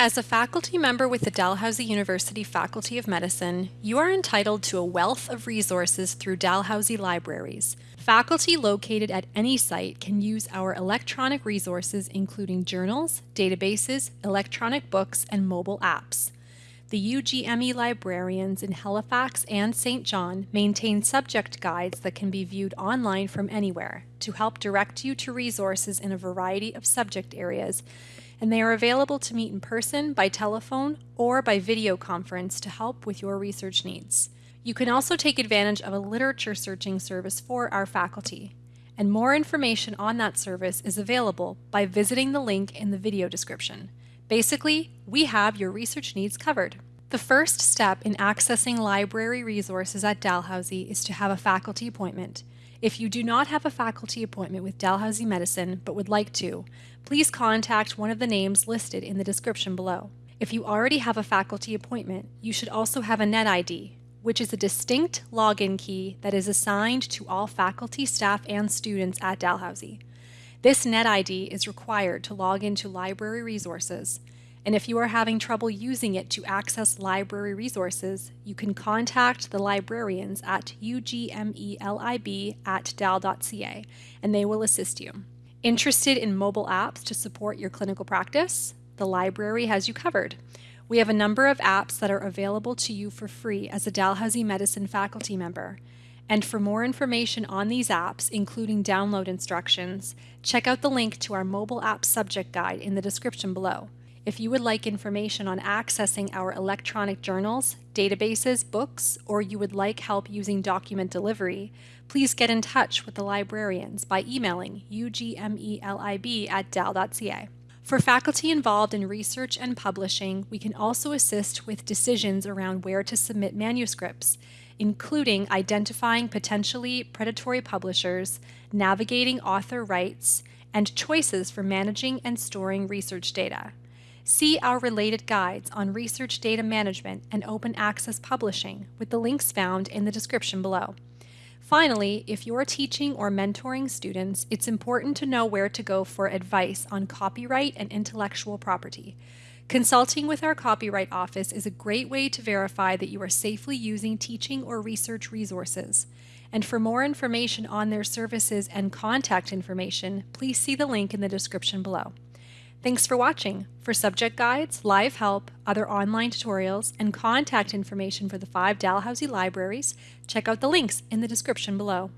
As a faculty member with the Dalhousie University Faculty of Medicine, you are entitled to a wealth of resources through Dalhousie Libraries. Faculty located at any site can use our electronic resources including journals, databases, electronic books, and mobile apps. The UGME librarians in Halifax and Saint John maintain subject guides that can be viewed online from anywhere to help direct you to resources in a variety of subject areas and they are available to meet in person, by telephone, or by video conference to help with your research needs. You can also take advantage of a literature searching service for our faculty, and more information on that service is available by visiting the link in the video description. Basically, we have your research needs covered. The first step in accessing library resources at Dalhousie is to have a faculty appointment. If you do not have a faculty appointment with Dalhousie Medicine but would like to, please contact one of the names listed in the description below. If you already have a faculty appointment, you should also have a NetID, which is a distinct login key that is assigned to all faculty, staff, and students at Dalhousie. This NetID is required to log into library resources, and if you are having trouble using it to access library resources, you can contact the librarians at ugmelib at dal.ca and they will assist you. Interested in mobile apps to support your clinical practice? The library has you covered. We have a number of apps that are available to you for free as a Dalhousie Medicine faculty member. And for more information on these apps, including download instructions, check out the link to our mobile app subject guide in the description below. If you would like information on accessing our electronic journals, databases, books, or you would like help using document delivery, please get in touch with the librarians by emailing ugmelib at dal.ca. For faculty involved in research and publishing, we can also assist with decisions around where to submit manuscripts, including identifying potentially predatory publishers, navigating author rights, and choices for managing and storing research data. See our related guides on research data management and open access publishing with the links found in the description below. Finally, if you're teaching or mentoring students, it's important to know where to go for advice on copyright and intellectual property. Consulting with our Copyright Office is a great way to verify that you are safely using teaching or research resources. And for more information on their services and contact information, please see the link in the description below. Thanks for watching. For subject guides, live help, other online tutorials, and contact information for the five Dalhousie libraries, check out the links in the description below.